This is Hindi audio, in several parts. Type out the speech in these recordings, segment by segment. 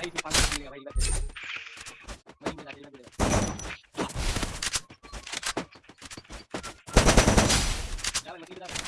भाई पाँच सौ मिलेगा भाई दे वहीं पे जाके रिवाइव दे जा भाई मछली बता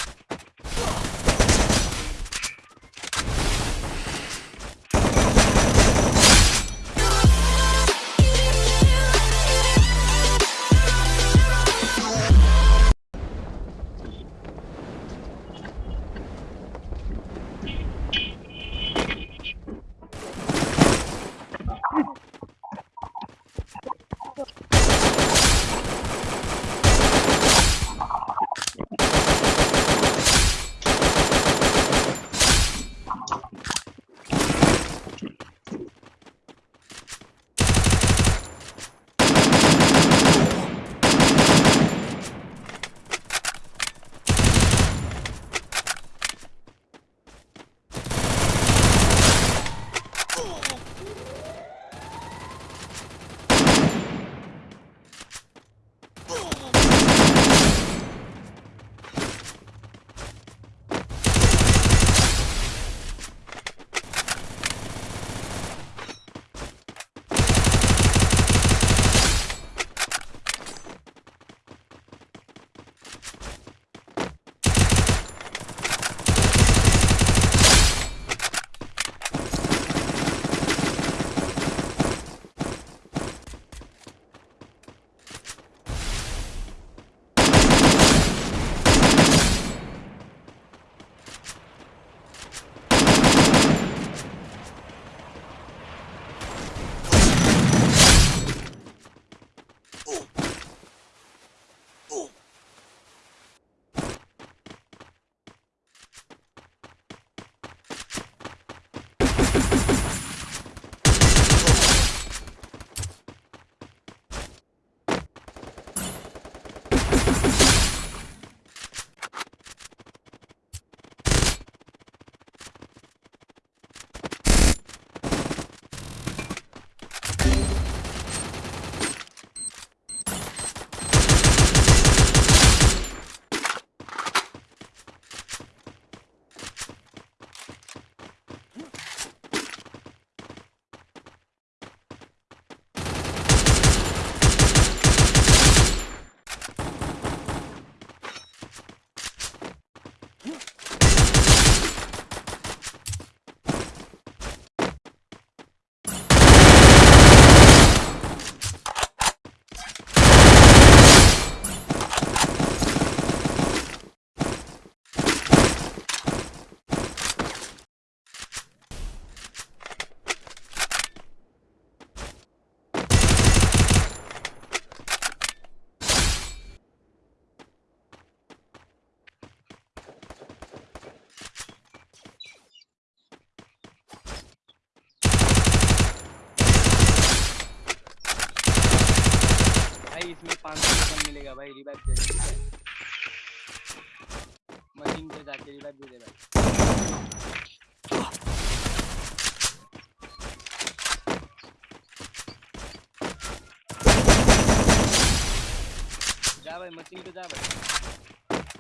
सौ भाई रिवाइव दे मशीन पे जाके रिवाइव दे दे भाई जा भाई मशीन पे जा भाई।